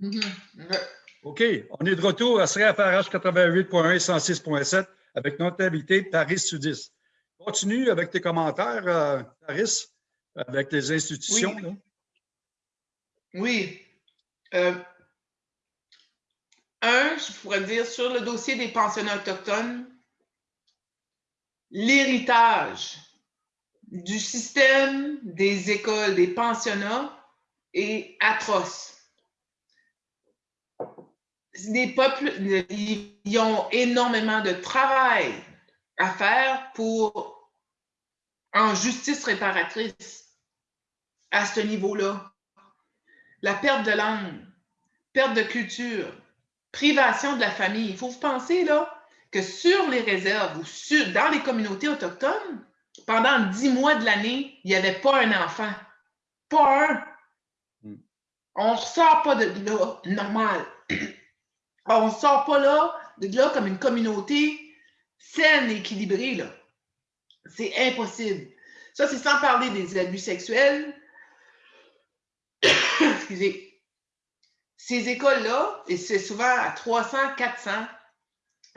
Mhm. OK, on est de retour à CFRH 88.1 et 106.7 avec notre invité Paris Sudis. Continue avec tes commentaires, euh, Paris, avec les institutions. Oui. là. Oui. Euh, un, je pourrais dire sur le dossier des pensionnats autochtones, l'héritage du système des écoles, des pensionnats est atroce. Les peuples, ils ont énormément de travail à faire pour en justice réparatrice à ce niveau-là la perte de langue, perte de culture, privation de la famille. Il faut vous penser là, que sur les réserves ou sur, dans les communautés autochtones, pendant dix mois de l'année, il n'y avait pas un enfant. Pas un. Mm. On ne ressort pas de là normal. On ne sort pas là, de là comme une communauté saine et équilibrée. là. C'est impossible. Ça, c'est sans parler des abus sexuels, excusez, ces écoles-là, et c'est souvent à 300, 400,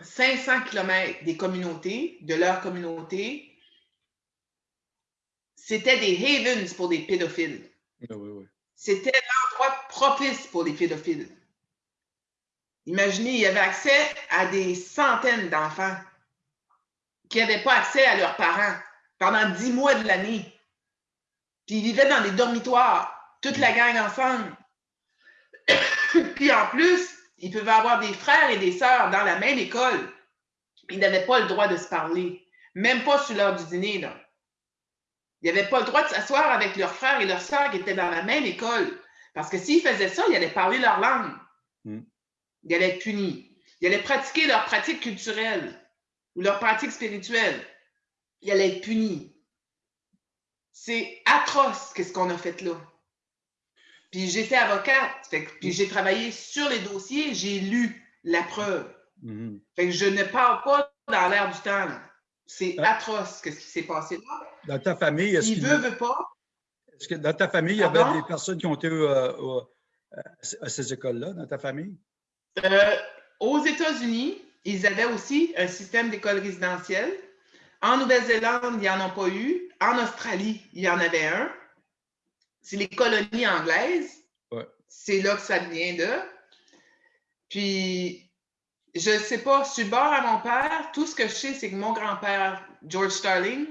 500 km des communautés, de leur communauté, c'était des havens pour des pédophiles. Oui, oui. C'était l'endroit propice pour les pédophiles. Imaginez, il y avait accès à des centaines d'enfants qui n'avaient pas accès à leurs parents pendant dix mois de l'année. Puis ils vivaient dans des dormitoires, toute la gang ensemble. Puis en plus, ils pouvaient avoir des frères et des sœurs dans la même école. Ils n'avaient pas le droit de se parler, même pas sur l'heure du dîner. Ils n'avaient pas le droit de s'asseoir avec leurs frères et leurs sœurs qui étaient dans la même école. Parce que s'ils faisaient ça, ils allaient parler leur langue. Mm. Ils allaient être punis. Ils allaient pratiquer leurs pratiques culturelles ou leurs pratiques spirituelles. Ils allaient être punis. C'est atroce qu'est-ce qu'on a fait là. Puis j'étais avocate, fait que- puis j'ai travaillé sur les dossiers, j'ai lu la preuve. Mhm. Fait que je ne parle pas dans l'air du temps. C'est Ah. atroce ce qui s'est passé là. Dans ta famille, est-ce qu'il- veut, veut pas. est-ce que dans ta famille, il y avait des personnes qui ont été euh, au- à ces écoles-là, dans ta famille? Euh, aux États-Unis, ils avaient aussi un système d'école résidentielle. En Nouvelle-Zélande, il n'y en a pas eu. En Australie, il y en avait un. C'est les colonies anglaises. Ouais. C'est là que ça vient de. Puis, je ne sais pas, je suis bord à mon père. Tout ce que je sais, c'est que mon grand-père, George Starling,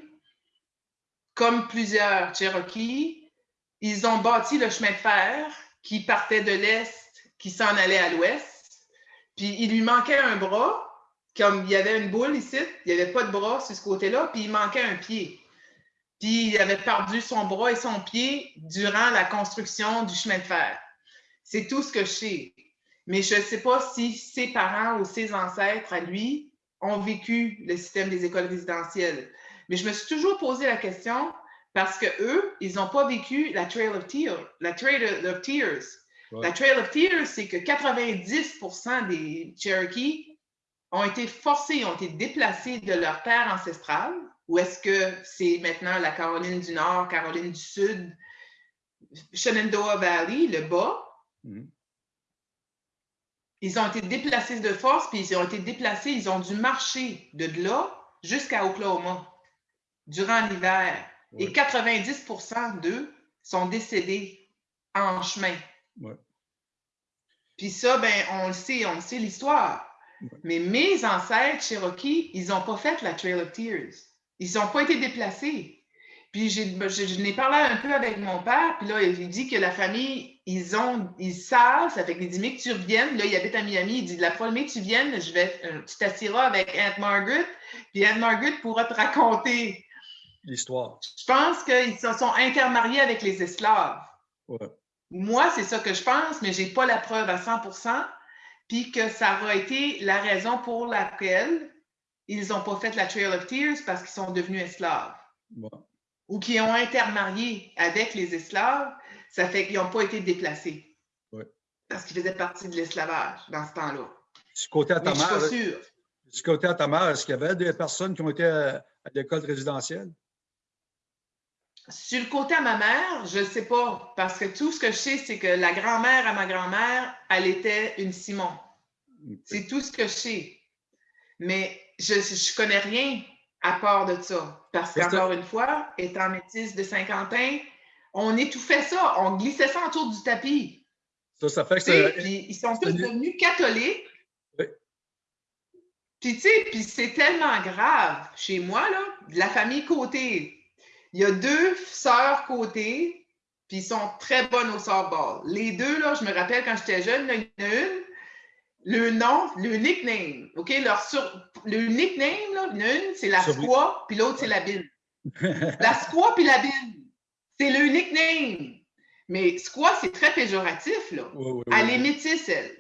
comme plusieurs Cherokees, ils ont bâti le chemin de fer qui partait de l'Est, qui s'en allait à l'Ouest. Puis il lui manquait un bras, comme il y avait une boule ici, il n'y avait pas de bras sur ce côté-là, puis il manquait un pied. Puis il avait perdu son bras et son pied durant la construction du chemin de fer. C'est tout ce que je sais. Mais je ne sais pas si ses parents ou ses ancêtres à lui ont vécu le système des écoles résidentielles. Mais je me suis toujours posé la question parce que eux, ils n'ont pas vécu la. La Trail of Tears. Ouais. La Trail of Tears, c'est que 90% des Cherokees ont été forcés, ont été déplacés de leur terre ancestrale, ou est-ce que c'est maintenant la Caroline du Nord, Caroline du Sud, Shenandoah Valley, le bas? Mhm. Ils ont été déplacés de force, puis ils ont été déplacés, ils ont dû marcher de là jusqu'à Oklahoma durant l'hiver. Et Ouais. 90% d'eux sont décédés en chemin. Ouais. Puis ça, ben, on le sait, on le sait l'histoire. Ouais. Mais mes ancêtres Cherokee, ils n'ont pas fait la Trail of Tears. Ils n'ont pas été déplacés. Puis ben, je, je n'ai parlé un peu avec mon père, puis là, il dit que la famille, ils ont, ils savent, ça fait qu'il dit, mais que tu reviennes, là, il habite à Miami, il dit, la première que tu viennes, je vais, euh, tu t'assiras avec Aunt Margaret, puis Aunt Margaret pourra te raconter. L'histoire. Je pense qu'ils se sont intermariés avec les esclaves. Ouais. Moi, c'est ça que je pense, mais je n'ai pas la preuve à 100% puis que ça aura été la raison pour laquelle ils n'ont pas fait la Trail of Tears parce qu'ils sont devenus esclaves Bon. ou qui ont intermarié avec les esclaves, ça fait qu'ils n'ont pas été déplacés. Ouais. Parce qu'ils faisaient partie de l'esclavage dans ce temps-là. Du côté à Mais ta je ne suis mère, pas sûre. du côté à ta mère, est-ce qu'il y avait des personnes qui ont été à, à l'école résidentielle? Sur le côté à ma mère, je ne sais pas, parce que tout ce que je sais, c'est que la grand-mère à ma grand-mère, elle était une Simon. C'est tout ce que je sais. Mais je ne connais rien à part de ça. Parce qu'encore une fois, étant métisse de Saint-Quentin, on étouffait ça, on glissait ça autour du tapis. Ça, ça fait que ils sont tous devenus catholiques. Oui. Puis, tu sais, puis c'est tellement grave. Chez moi, là, la famille côté, il y a deux sœurs côté, puis ils sont très bonnes au softball. Les deux, là, je me rappelle quand j'étais jeune, il y en a une, le nom, le nickname, OK? Leur Le nickname, là, une, c'est la squaw, puis l'autre, c'est la bine. la squaw puis la bine, c'est le nickname. Mais squaw, c'est très péjoratif, là. elle est métisse, elle.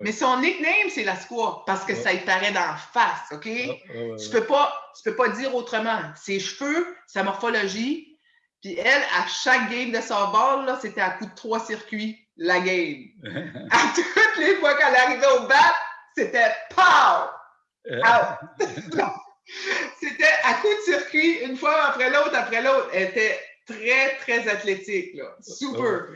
Mais son nickname, c'est la squaw, parce que ça y paraît d'en face, OK? Je peux pas, peux pas dire autrement. Ses cheveux, sa morphologie, puis elle, à chaque game de softball, là, c'était à coup de trois circuits, la game. à toutes les fois qu'elle arrivait au bat, c'était POW! c'était à coup de circuit, une fois après l'autre, après l'autre. Elle était très, très athlétique, là. Super.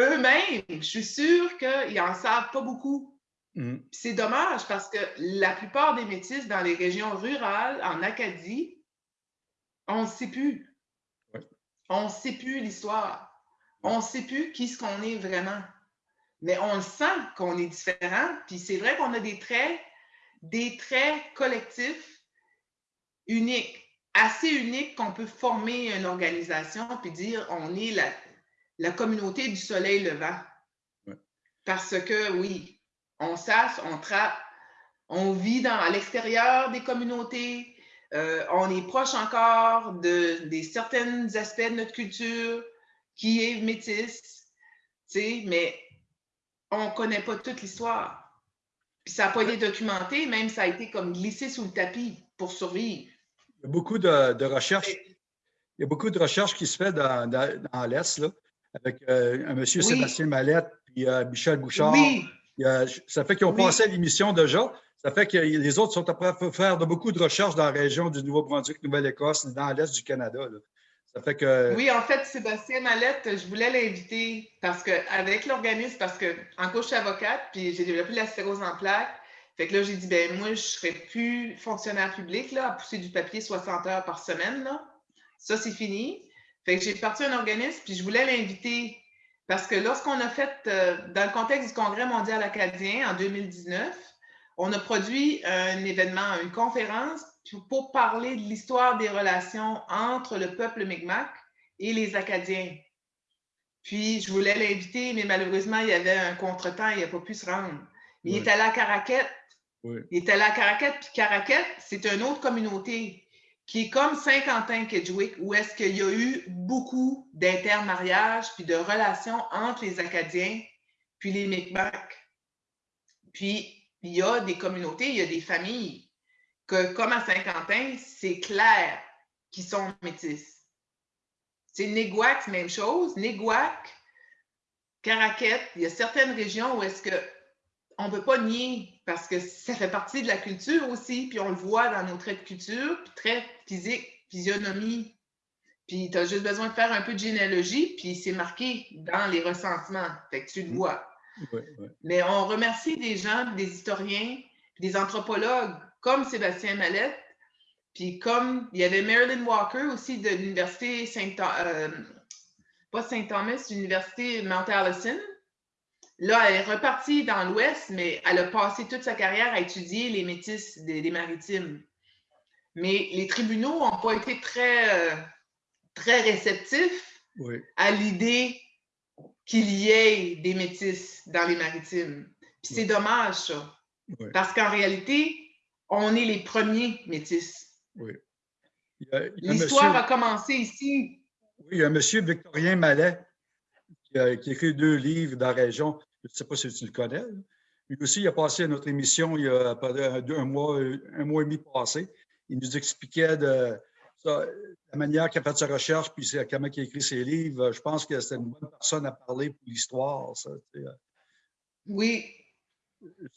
Eux-mêmes, je suis sûre qu'ils n'en savent pas beaucoup. Mm. C'est dommage parce que la plupart des métis dans les régions rurales, en Acadie, on ne sait plus. On ne sait plus l'histoire. On ne sait plus qui ce qu'on est vraiment. Mais on le sent qu'on est différent. Puis c'est vrai qu'on a des traits, des traits collectifs uniques, assez uniques qu'on peut former une organisation puis dire on est la, la communauté du soleil levant. Parce que oui, on sache, on trappe, on vit dans, à l'extérieur des communautés, euh, on est proche encore de, des certains aspects de notre culture qui est métisse, mais on ne connaît pas toute l'histoire. Puis ça n'a pas été documenté, même ça a été comme glissé sous le tapis pour survivre. Il y a beaucoup de, recherches. Il y a beaucoup de recherches qui se fait dans, l'Est, avec euh, un monsieur Sébastien Mallette puis euh, Michel Bouchard. Oui. ça fait qu'ils ont passé à l'émission déjà. Ça fait que les autres sont après à faire de beaucoup de recherches dans la région du Nouveau-Brunswick, Nouvelle-Écosse, dans l'Est du Canada. Ça fait que... Oui, en fait, Sébastien Mallette, je voulais l'inviter parce qu'avec l'organisme, parce que en cours, je suis avocate, puis j'ai développé la stérose en plaques. Fait que là, j'ai dit, ben moi, je ne serai plus fonctionnaire public, là, à pousser du papier 60 heures par semaine. Là. Ça, c'est fini. Fait que j'ai parti un organisme, puis je voulais l'inviter parce que lorsqu'on a fait, euh, dans le contexte du Congrès mondial acadien en 2019, on a produit un événement, une conférence pour parler de l'histoire des relations entre le peuple Mi'kmaq et les Acadiens. Puis, je voulais l'inviter, mais malheureusement, il y avait un contretemps, il n'a pas pu se rendre. il est allé à Caraquette. Il est allé à Caraquette, puis Caraquette, c'est une autre communauté qui est comme Saint-Quentin-Kedgewick, où est-ce qu'il y a eu beaucoup d'intermariages puis de relations entre les Acadiens puis les Mi'kmaq. Puis, il y a des communautés, il y a des familles que, comme à Saint-Quentin, c'est clair qu'ils sont métis. C'est Néguac, même chose. Néguac, Caraquette, il y a certaines régions où est-ce que on ne peut pas nier parce que ça fait partie de la culture aussi, puis on le voit dans nos traits de culture, puis traits physiques, physionomie. Puis tu as juste besoin de faire un peu de généalogie, puis c'est marqué dans les ressentiments. Fait que tu le mmh. vois. Mais on remercie des gens, des historiens, des anthropologues comme Sébastien Mallette, puis comme il y avait Marilyn Walker aussi de l'Université Saint euh, pas Saint-Thomas, l'Université Mount Allison. Là, elle est repartie dans l'Ouest, mais elle a passé toute sa carrière à étudier les métis des, maritimes. Mais les tribunaux n'ont pas été très, euh, très réceptifs à l'idée qu'il y ait des métis dans les maritimes. Puis c'est dommage, ça. Parce qu'en réalité, on est les premiers métis. Oui. L'histoire a commencé ici. Oui, il y a un monsieur Victorien Mallet qui a, écrit deux livres dans la région. Je ne sais pas si tu le connais. Lui aussi, il a passé à notre émission il y a un, mois, un mois et demi passé. Il nous expliquait de, la manière qu'il a fait sa recherche, puis comment il a écrit ses livres, je pense que c'est une bonne personne à parler pour l'histoire. Euh. Oui.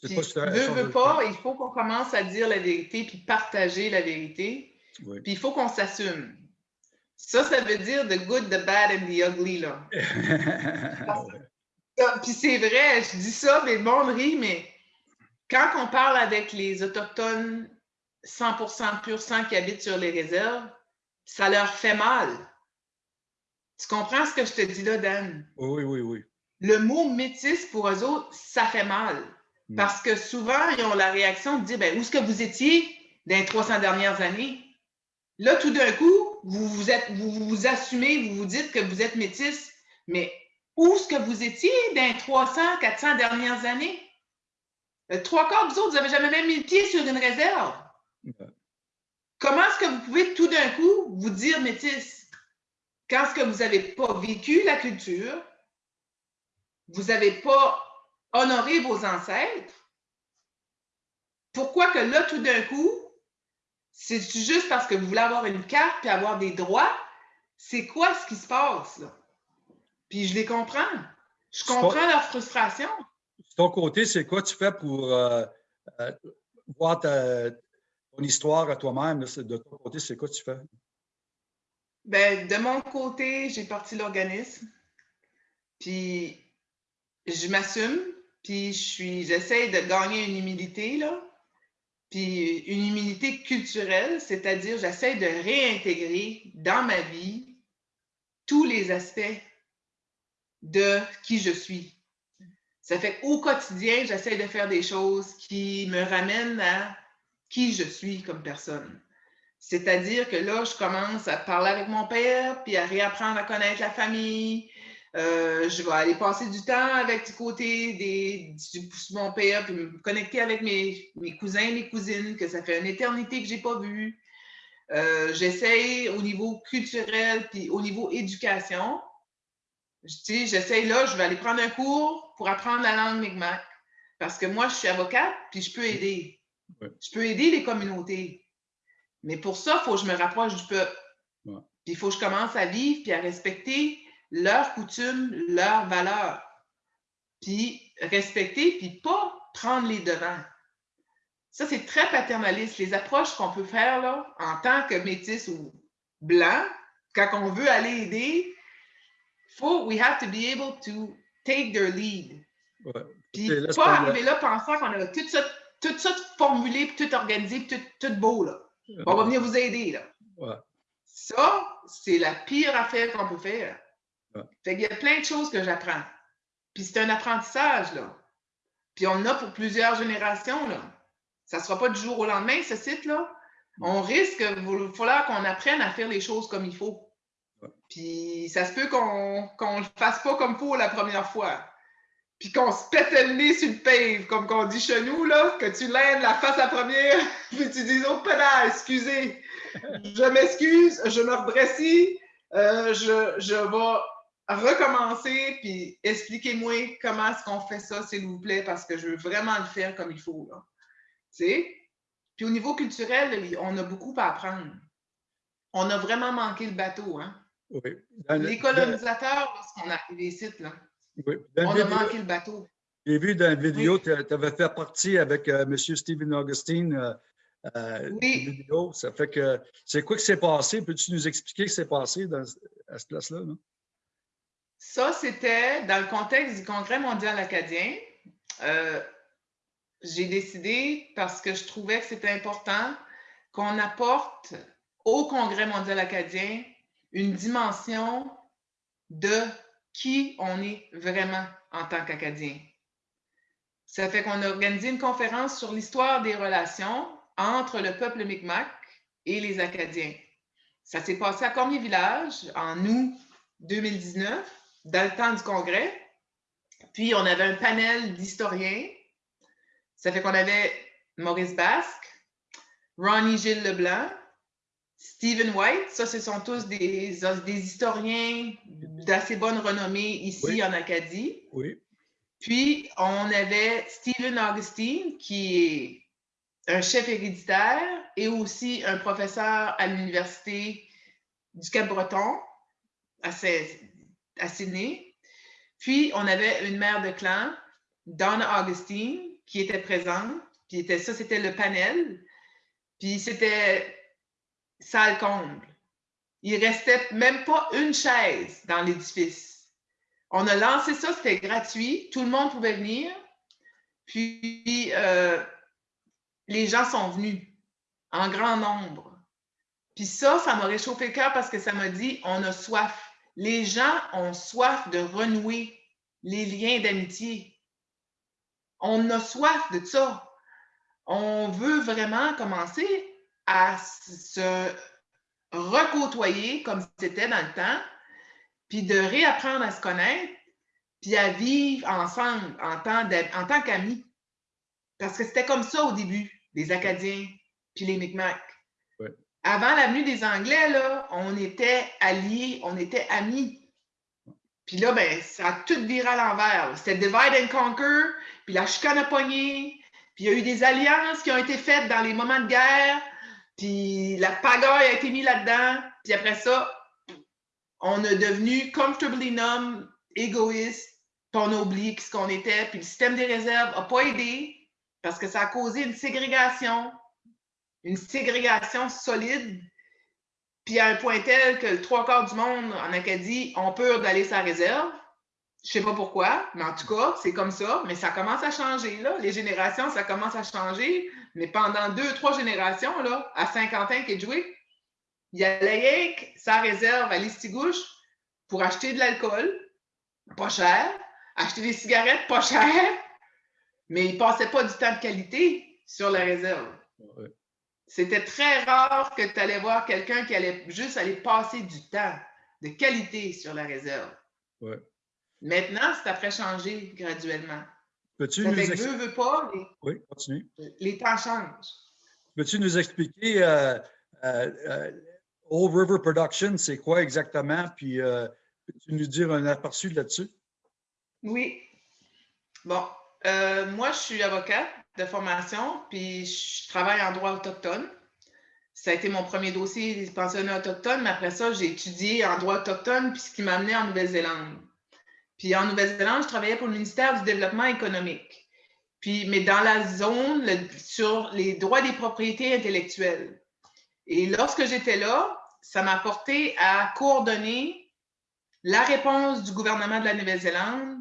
Je ne veux pas, il faut qu'on commence à dire la vérité puis partager la vérité. Puis il faut qu'on s'assume. Ça, ça veut dire the good, the bad and the ugly, là. Puis c'est vrai, je dis ça, mais le monde rit, mais quand on parle avec les Autochtones 100% pur sang qui habitent sur les réserves, ça leur fait mal. Tu comprends ce que je te dis là, Dan? Oui, oui, oui. Le mot métis pour eux autres, ça fait mal. Hmm. Parce que souvent, ils ont la réaction de dire ben, où est-ce que vous étiez dans les 300 dernières années? Là, tout d'un coup, vous vous, êtes, vous vous assumez, vous vous dites que vous êtes métis, mais où est-ce que vous étiez dans les 300, 400 dernières années? Le trois quarts, vous autres, vous n'avez jamais même mis le pied sur une réserve. Comment est-ce que vous pouvez tout d'un coup vous dire métis quand ce que vous n'avez pas vécu la culture, vous n'avez pas honoré vos ancêtres? Pourquoi que là, tout d'un coup, c'est juste parce que vous voulez avoir une carte et avoir des droits? C'est quoi ce qui se passe là? Puis je les comprends. Je comprends leur frustration. De ton côté, c'est quoi tu fais pour euh, euh, voir ta, ton histoire à toi-même? De ton côté, c'est quoi tu fais? Ben, de mon côté, j'ai parti l'organisme. Puis je m'assume. Puis je suis, j'essaie de gagner une humilité, là. Puis une humilité culturelle, c'est-à-dire j'essaie de réintégrer dans ma vie tous les aspects de qui je suis. Ça fait qu'au quotidien, j'essaie de faire des choses qui me ramènent à qui je suis comme personne. C'est-à-dire que là, je commence à parler avec mon père, puis à réapprendre à connaître la famille. Euh, je vais aller passer du temps avec du côté des, de mon père, puis me connecter avec mes, mes, cousins, mes cousines, que ça fait une éternité que je n'ai pas vu. Euh, J'essaie au niveau culturel, puis au niveau éducation, j'essaie là, je vais aller prendre un cours pour apprendre la langue Mi'kmaq. Parce que moi, je suis avocate, puis je peux aider. Je peux aider les communautés. Mais pour ça, il faut que je me rapproche du peuple. Puis il faut que je commence à vivre puis à respecter leurs coutumes, leurs valeurs. Puis respecter, puis pas prendre les devants. Ça, c'est très paternaliste. Les approches qu'on peut faire là, en tant que métis ou blanc, quand on veut aller aider, faut, we have to be able to take their lead. Puis pas arriver là pensant qu'on a tout ça, tout ça formulé, tout organisé, tout, tout beau. Là. On va venir vous aider. Là. Ça, c'est la pire affaire qu'on peut faire. Fait qu'il y a plein de choses que j'apprends. Puis c'est un apprentissage, là. Puis on en a pour plusieurs générations, là. Ça ne sera pas du jour au lendemain, ce site-là. On risque, il va falloir qu'on apprenne à faire les choses comme il faut. Puis ça se peut qu'on ne le fasse pas comme faut la première fois. Puis qu'on se pète le nez sur le pave, comme qu'on dit chez nous, là, que tu lèves la face à première, puis tu dis Oh, pédale, excusez, je m'excuse, je me redressis, euh, je, je vais recommencer, puis expliquez-moi comment est-ce qu'on fait ça, s'il vous plaît, parce que je veux vraiment le faire comme il faut. Là. Tu sais? Puis au niveau culturel, on a beaucoup à apprendre. On a vraiment manqué le bateau, hein? Les colonisateurs, lorsqu'on est arrivé ici, là, on a manqué le bateau. J'ai vu dans la vidéo, tu avais fait partie avec euh, M. Stephen Augustine. Euh, euh, oui. Vidéo. Ça fait que c'est quoi qui s'est passé? Peux-tu nous expliquer ce qui s'est passé dans, à cette place-là? Ça, c'était dans le contexte du Congrès mondial acadien. J'ai décidé, parce que je trouvais que c'était important, qu'on apporte au Congrès mondial acadien une dimension de qui on est vraiment en tant qu'Acadien. Ça fait qu'on a organisé une conférence sur l'histoire des relations entre le peuple Mi'kmaq et les Acadiens. Ça s'est passé à Cormier-Village en août 2019, dans le temps du congrès. Puis, on avait un panel d'historiens. Ça fait qu'on avait Maurice Basque, Ronnie Gilles Leblanc, Stephen White, ça, ce sont tous des, des historiens d'assez bonne renommée ici en Acadie. Oui. Puis, on avait Stephen Augustine, qui est un chef héréditaire et aussi un professeur à l'Université du Cap-Breton, à, à Sydney. Puis, on avait une mère de clan, Donna Augustine, qui était présente. Puis, était, ça, c'était le panel. Puis, c'était salle comble. il restait même pas une chaise dans l'édifice. On a lancé ça, c'était gratuit, tout le monde pouvait venir. Puis, euh, les gens sont venus en grand nombre. Puis ça, ça m'a réchauffé le cœur parce que ça m'a dit, on a soif. Les gens ont soif de renouer les liens d'amitié. On a soif de ça. On veut vraiment commencer à se recôtoyer comme c'était dans le temps, puis de réapprendre à se connaître, puis à vivre ensemble en tant, en tant qu'amis. Parce que c'était comme ça au début, les Acadiens, puis les Micmacs. Avant la venue des Anglais, là, on était alliés, on était amis. Puis là, ben, ça a tout viré à l'envers. C'était divide and conquer, puis la chicane a pogné, puis il y a eu des alliances qui ont été faites dans les moments de guerre, puis la pagaille a été mise là-dedans, puis après ça, on est devenu comfortably numb, égoïste, puis on a oublié ce qu'on était, puis le système des réserves n'a pas aidé parce que ça a causé une ségrégation, une ségrégation solide, puis à un point tel que trois quarts du monde en Acadie ont peur d'aller sa réserve. Je sais pas pourquoi, mais en tout cas, c'est comme ça. Mais ça commence à changer, là. Les générations, ça commence à changer. Mais pendant deux, trois générations, là, à Saint-Quentin, Kedgewick, il y a sa réserve à Listigouche pour acheter de l'alcool, pas cher, acheter des cigarettes, pas cher, mais il ne passait pas du temps de qualité sur la réserve. C'était très rare que tu allais voir quelqu'un qui allait juste aller passer du temps de qualité sur la réserve. Maintenant, c'est après changer graduellement. Peux-tu nous expliquer? pas, les... Oui, continue. Les temps changent. Peux-tu nous expliquer euh, euh, euh, Old River Production, c'est quoi exactement? Puis peux-tu nous dire un aperçu là-dessus? Oui. Bon, moi, je suis avocate de formation, puis je travaille en droit autochtone. Ça a été mon premier dossier des pensionnats autochtones, mais après ça, j'ai étudié en droit autochtone, puis ce qui m'a amené en Nouvelle-Zélande. Puis en Nouvelle-Zélande, je travaillais pour le ministère du Développement économique. Puis, mais dans la zone sur les droits des propriétés intellectuelles. Et lorsque j'étais là, ça m'a porté à coordonner la réponse du gouvernement de la Nouvelle-Zélande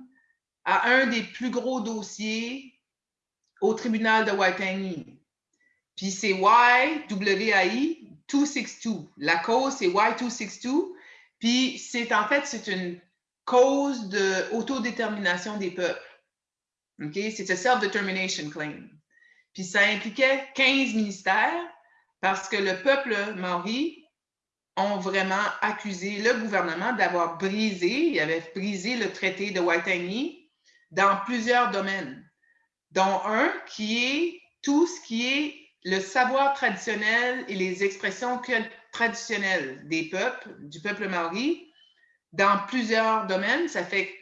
à un des plus gros dossiers au tribunal de Waitangi. Puis c'est YWAI 262. La cause, c'est Y262. Puis c'est en fait, c'est une cause d'autodétermination des peuples. OK? C'est un self-determination claim. Puis ça impliquait 15 ministères parce que le peuple maori ont vraiment accusé le gouvernement d'avoir brisé, il avait brisé le traité de Waitangi dans plusieurs domaines, dont un qui est tout ce qui est le savoir traditionnel et les expressions traditionnelles des peuples, du peuple maori, dans plusieurs domaines. Ça fait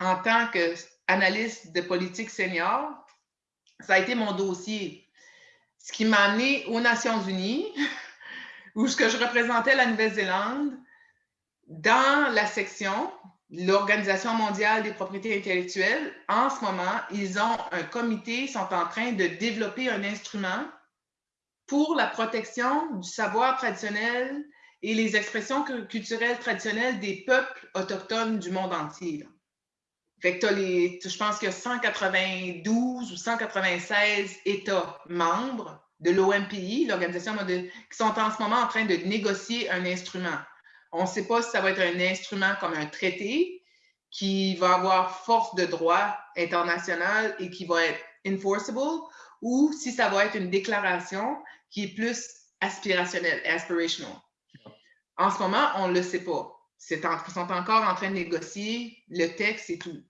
en tant qu'analyste de politique senior, ça a été mon dossier. Ce qui m'a amené aux Nations Unies, où ce que je représentais la Nouvelle-Zélande, dans la section l'Organisation mondiale des propriétés intellectuelles, en ce moment, ils ont un comité, ils sont en train de développer un instrument pour la protection du savoir traditionnel et les expressions culturelles traditionnelles des peuples autochtones du monde entier. Fait que as les, je pense qu'il y a 192 ou 196 États membres de l'OMPI, l'Organisation qui sont en ce moment en train de négocier un instrument. On ne sait pas si ça va être un instrument comme un traité qui va avoir force de droit international et qui va être enforceable ou si ça va être une déclaration qui est plus aspirationnelle, aspirational. En ce moment, on ne le sait pas. ils sont encore en train de négocier le texte et tout.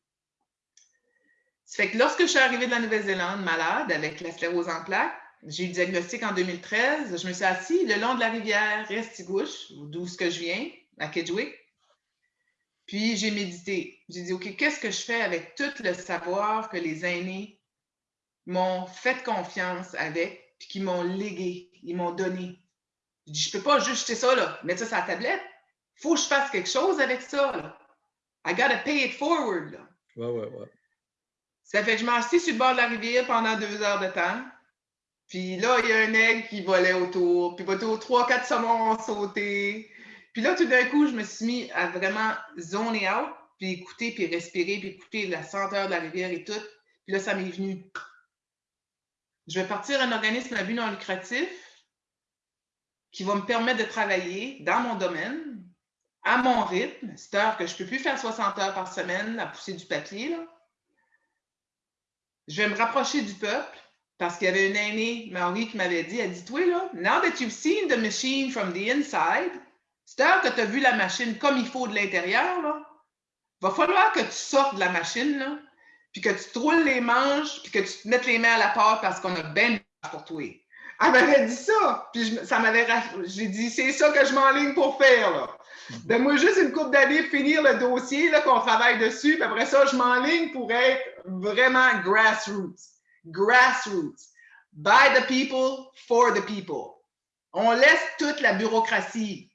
Ça fait que lorsque je suis arrivée de la Nouvelle-Zélande malade avec la sclérose en plaques, j'ai eu le diagnostic en 2013. Je me suis assise le long de la rivière Restigouche, d'où je viens, à Kedgewick. Puis j'ai médité. J'ai dit, OK, qu'est-ce que je fais avec tout le savoir que les aînés m'ont fait confiance avec, puis qui m'ont légué, ils m'ont donné? Je dis, je peux pas juste jeter ça, là, mettre ça sur la tablette. Il faut que je fasse quelque chose avec ça. Là. I gotta pay it forward. Là. Ouais, ouais, ouais. Ça fait que je m'assis sur le bord de la rivière pendant deux heures de temps. Puis là, il y a un aigle qui volait autour. Puis autour, trois, quatre saumons ont sauté. Puis là, tout d'un coup, je me suis mis à vraiment zoner out, puis écouter, puis respirer, puis écouter la senteur de la rivière et tout. Puis là, ça m'est venu. Je vais partir un organisme à but non lucratif qui va me permettre de travailler dans mon domaine, à mon rythme, c'est heure que je ne peux plus faire 60 heures par semaine à pousser du papier. Je vais me rapprocher du peuple parce qu'il y avait une aînée, Marie, qui m'avait dit, elle dit, toi, là, now that you've seen the machine from the inside, c'est heure que tu as vu la machine comme il faut de l'intérieur, là, va falloir que tu sortes de la machine, là, puis que tu te roules les manches, puis que tu te mettes les mains à la porte parce qu'on a bien pour toi. Elle m'avait dit ça, puis ça m'avait j'ai dit c'est ça que je m'enligne pour faire là. Donne-moi juste une coupe d'années finir le dossier qu'on travaille dessus, puis après ça je m'enligne pour être vraiment grassroots. Grassroots. By the people, for the people. On laisse toute la bureaucratie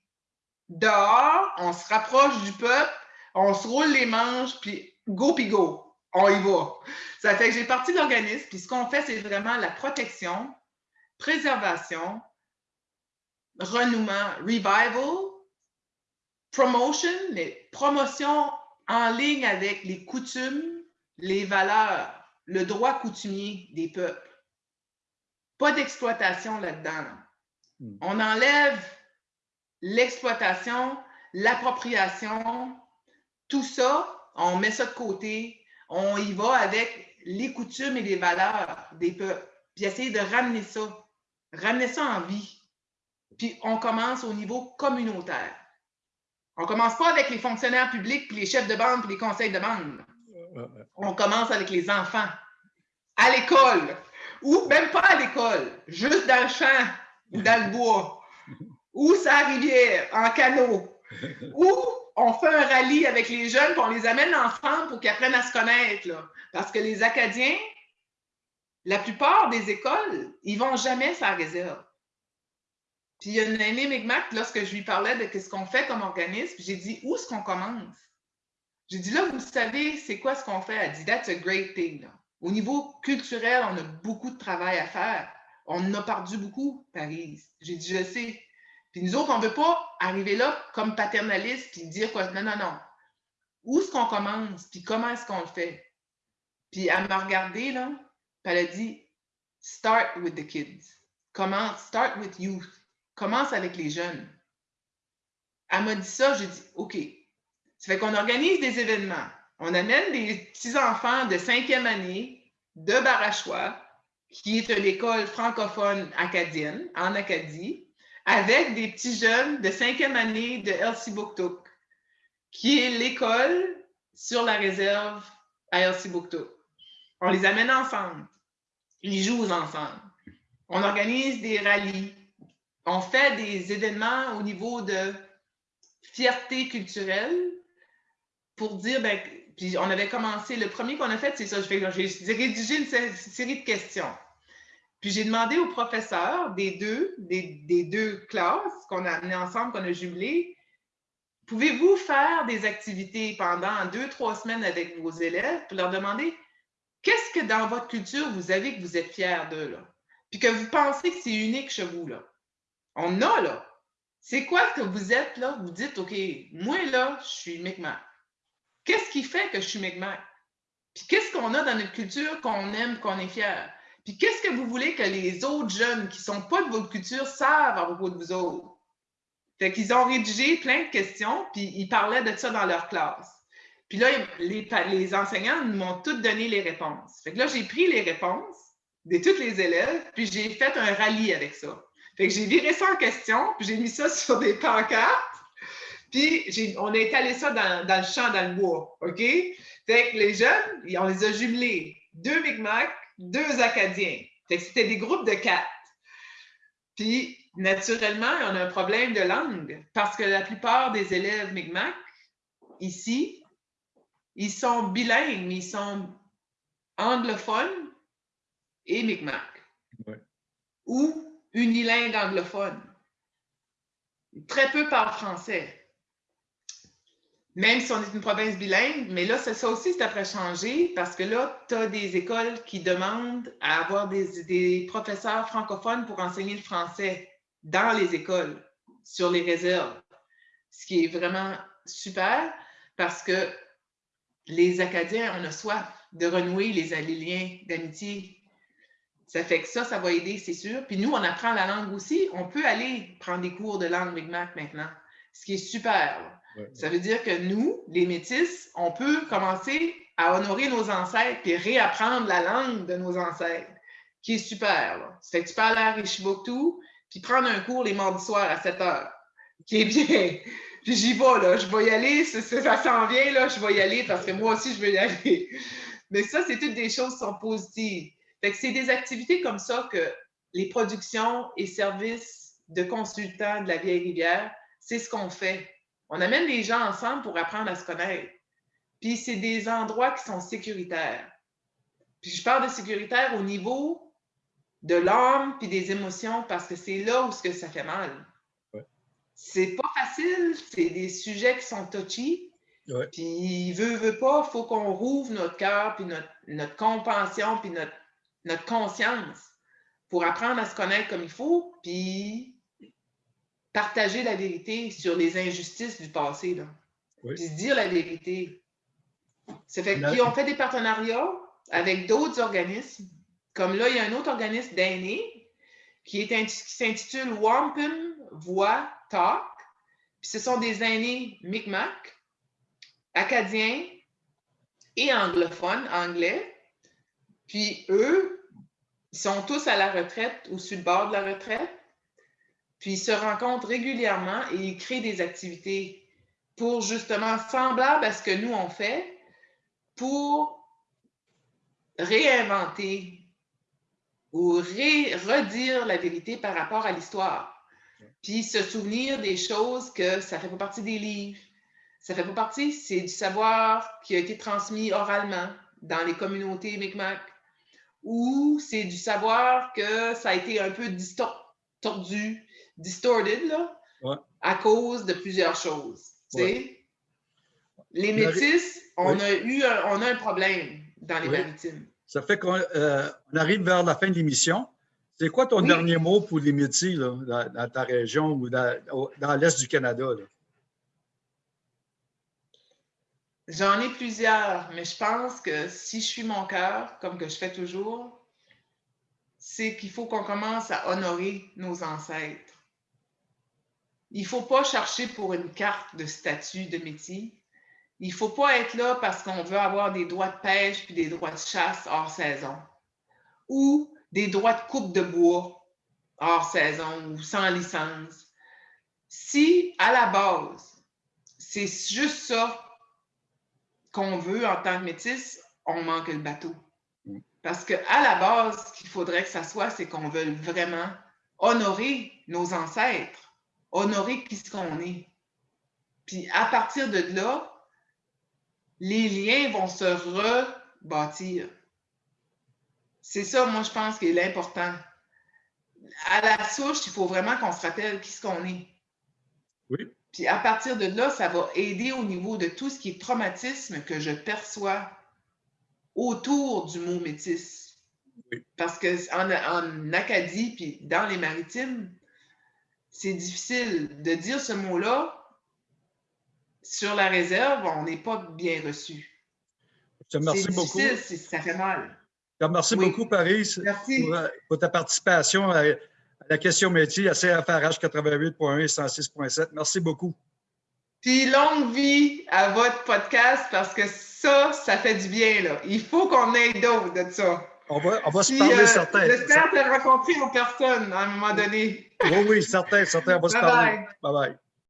dehors, on se rapproche du peuple, on se roule les manches, puis go puis go on y va. Ça fait que j'ai parti de l'organisme, puis ce qu'on fait, c'est vraiment la protection, préservation, renouement, revival, promotion, les promotions en ligne avec les coutumes, les valeurs, le droit coutumier des peuples. Pas d'exploitation là-dedans. Hmm. On enlève l'exploitation, l'appropriation, tout ça, on met ça de côté, on y va avec les coutumes et les valeurs des peuples, puis essayer de ramener ça, ramener ça en vie. Puis on commence au niveau communautaire. On ne commence pas avec les fonctionnaires publics, puis les chefs de bande, puis les conseils de bande. On commence avec les enfants, à l'école, ou même pas à l'école, juste dans le champ ou dans le bois, ou sa rivière, en canot, ou on fait un rallye avec les jeunes, puis on les amène ensemble pour qu'ils apprennent à se connaître. Parce que les Acadiens, la plupart des écoles, ils vont jamais faire réserve. Puis il y a une année Micmac, lorsque je lui parlais de ce qu'on fait comme organisme, j'ai dit où est-ce qu'on commence? J'ai dit là, vous savez, c'est quoi ce qu'on fait? Elle dit That's a great thing. Au niveau culturel, on a beaucoup de travail à faire. On a perdu beaucoup, Paris. J'ai dit, je sais. Puis nous autres, on ne veut pas arriver là comme paternaliste puis dire quoi. Non, non, non. Où est-ce qu'on commence? Puis comment est-ce qu'on le fait? Puis elle m'a regardé, là, elle a dit Start with the kids. Commence, start with youth. Commence avec les jeunes. Elle m'a dit ça, j'ai dit OK. Ça fait qu'on organise des événements. On amène des petits-enfants de cinquième année de Barachois, qui est une école francophone acadienne en Acadie, avec des petits jeunes de cinquième année de Elsie Buktuk, qui est l'école sur la réserve à Elsie Buktuk. On les amène ensemble. Ils jouent ensemble. On organise des rallyes. On fait des événements au niveau de fierté culturelle pour dire, ben, puis on avait commencé, le premier qu'on a fait, c'est ça, j'ai rédigé une série de questions. Puis j'ai demandé au professeur des deux, des, deux classes qu'on a amenées ensemble, qu'on a jumelées, pouvez-vous faire des activités pendant deux, trois semaines avec vos élèves pour leur demander qu'est-ce que dans votre culture vous avez que vous êtes fiers d'eux, là? Puis que vous pensez que c'est unique chez vous, là? On a, là. C'est quoi que vous êtes, là? Vous dites, OK, moi, là, je suis Mi'kmaq. Qu'est-ce qui fait que je suis Mi'kmaq? Puis qu'est-ce qu'on a dans notre culture qu'on aime, qu'on est fier? Puis qu'est-ce que vous voulez que les autres jeunes qui ne sont pas de votre culture savent à propos de vous autres? Fait qu'ils ont rédigé plein de questions, puis ils parlaient de ça dans leur classe. Puis là, les, les enseignants m'ont toutes donné les réponses. Fait que là, j'ai pris les réponses de tous les élèves, puis j'ai fait un rallye avec ça. Fait que j'ai viré ça en question, puis j'ai mis ça sur des pancartes, puis on a étalé ça dans, dans, le champ, dans le bois, OK? Fait que les jeunes, on les a jumelés. Deux Micmacs, deux Acadiens. C'était des groupes de quatre. Puis, naturellement, on a un problème de langue parce que la plupart des élèves Mi'kmaq, ici, ils sont bilingues, mais ils sont anglophones et Mi'kmaq. Ou unilingues anglophones. Très peu parlent français même si on est une province bilingue, mais là, ça, aussi, c'est après changé parce que là, tu as des écoles qui demandent à avoir des, professeurs francophones pour enseigner le français dans les écoles, sur les réserves. ce qui est vraiment super parce que les Acadiens, on a soif de renouer les, liens d'amitié. Ça fait que ça, ça va aider, c'est sûr. Puis nous, on apprend la langue aussi. On peut aller prendre des cours de langue Mi'kmaq maintenant, ce qui est super. Ça veut dire que nous, les Métis, on peut commencer à honorer nos ancêtres et réapprendre la langue de nos ancêtres, qui est super. Là. Ça fait que tu peux aller à Richibouctou, puis prendre un cours les mardis soirs à 7 heures, qui est bien. Puis j'y vais, là. Je vais y aller. Ça, s'en vient, là. Je vais y aller parce que moi aussi, je veux y aller. Mais ça, c'est toutes des choses qui sont positives. Fait que c'est des activités comme ça que les productions et services de consultants de la Vieille Rivière, c'est ce qu'on fait. On amène les gens ensemble pour apprendre à se connaître. Puis c'est des endroits qui sont sécuritaires. Puis je parle de sécuritaire au niveau de l'âme puis des émotions parce que c'est là où ce que ça fait mal. C'est pas facile, c'est des sujets qui sont touchy. Puis veut, veut pas, il faut qu'on rouvre notre cœur puis notre, notre compassion puis notre, notre conscience pour apprendre à se connaître comme il faut, puis partager la vérité sur les injustices du passé. Là. Puis se dire la vérité. Ça fait qu'ils ont fait des partenariats avec d'autres organismes. Comme là, il y a un autre organisme d'aînés qui, s'intitule Wampum Voix Talk. Puis ce sont des aînés Micmac, acadiens et anglophones, anglais. Puis eux, ils sont tous à la retraite ou sur le bord de la retraite. Puis ils se rencontrent régulièrement et ils créent des activités pour justement semblables à ce que nous on fait, pour réinventer ou redire la vérité par rapport à l'histoire. Puis se souvenir des choses que ça fait pas partie des livres, ça fait pas partie, c'est du savoir qui a été transmis oralement dans les communautés Mi'kmaq, ou c'est du savoir que ça a été un peu distordu, distorted, là, à cause de plusieurs choses. Les métis, on a eu un, on a un problème dans les maritimes. Ça fait qu'on euh, arrive vers la fin de l'émission. C'est quoi ton dernier mot pour les métis dans, ta région ou dans, dans l'Est du Canada? J'en ai plusieurs, mais je pense que si je suis mon cœur, comme que je fais toujours, c'est qu'il faut qu'on commence à honorer nos ancêtres. Il ne faut pas chercher pour une carte de statut de métier. Il ne faut pas être là parce qu'on veut avoir des droits de pêche puis des droits de chasse hors saison ou des droits de coupe de bois hors saison ou sans licence. Si à la base, c'est juste ça qu'on veut en tant que métis, on manque le bateau. Mm. Parce qu'à la base, ce qu'il faudrait que ça soit, c'est qu'on veut vraiment honorer nos ancêtres, honorer qui ce qu'on est. Puis à partir de là, les liens vont se rebâtir. C'est ça, moi, je pense, qui est l'important. À la souche, il faut vraiment qu'on se rappelle qui ce qu'on est. Oui. Puis à partir de là, ça va aider au niveau de tout ce qui est traumatisme que je perçois autour du mot métis. Oui. Parce qu'en en Acadie, puis dans les maritimes, c'est difficile de dire ce mot-là sur la réserve, on n'est pas bien reçu. Je te remercie beaucoup. Ça fait mal. Remercie beaucoup, Paris, euh, Pour, ta participation à, la question métier à CFRH 88.1 et 106.7. Merci beaucoup. Puis longue vie à votre podcast parce que ça, ça fait du bien. Là. Il faut qu'on ait d'autres de ça. On va, on va se parler, euh, certains. J'espère te rencontrer aux personnes à un moment donné. Oui, oui, certains, certains. On va se parler. Bye bye.